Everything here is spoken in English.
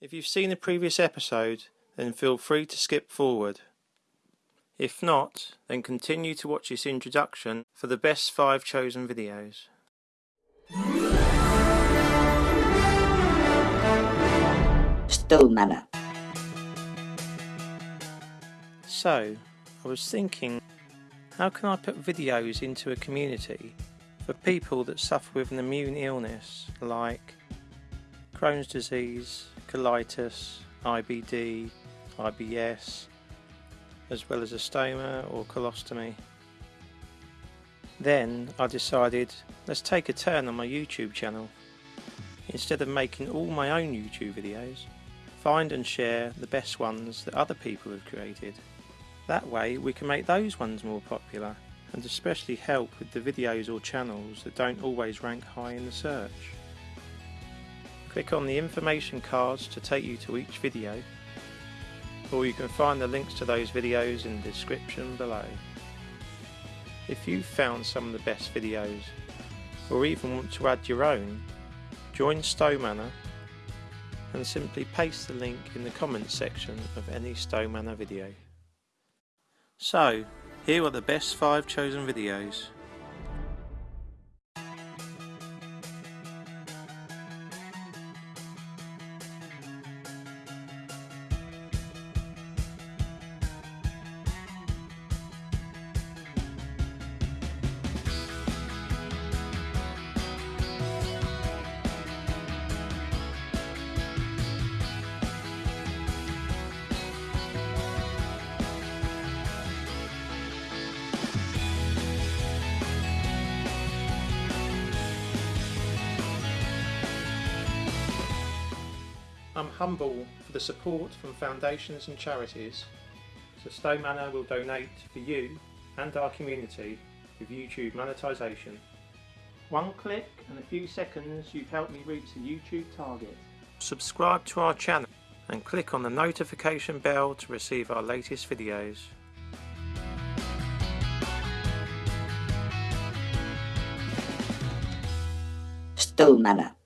If you've seen the previous episode, then feel free to skip forward. If not, then continue to watch this introduction for the best 5 chosen videos. Stowe Manor. So, I was thinking, how can I put videos into a community for people that suffer with an immune illness like Crohn's disease, colitis, IBD, IBS, as well as a stoma or colostomy. Then I decided, let's take a turn on my YouTube channel. Instead of making all my own YouTube videos, find and share the best ones that other people have created. That way we can make those ones more popular and especially help with the videos or channels that don't always rank high in the search. Click on the information cards to take you to each video or you can find the links to those videos in the description below. If you've found some of the best videos or even want to add your own, join Stowe Manor and simply paste the link in the comments section of any Stowe Manor video. So, here are the best 5 chosen videos. I'm humble for the support from foundations and charities, so Stowe Manor will donate for you and our community with YouTube monetisation. One click and a few seconds you've helped me reach the YouTube target. Subscribe to our channel and click on the notification bell to receive our latest videos. Stowe Manor.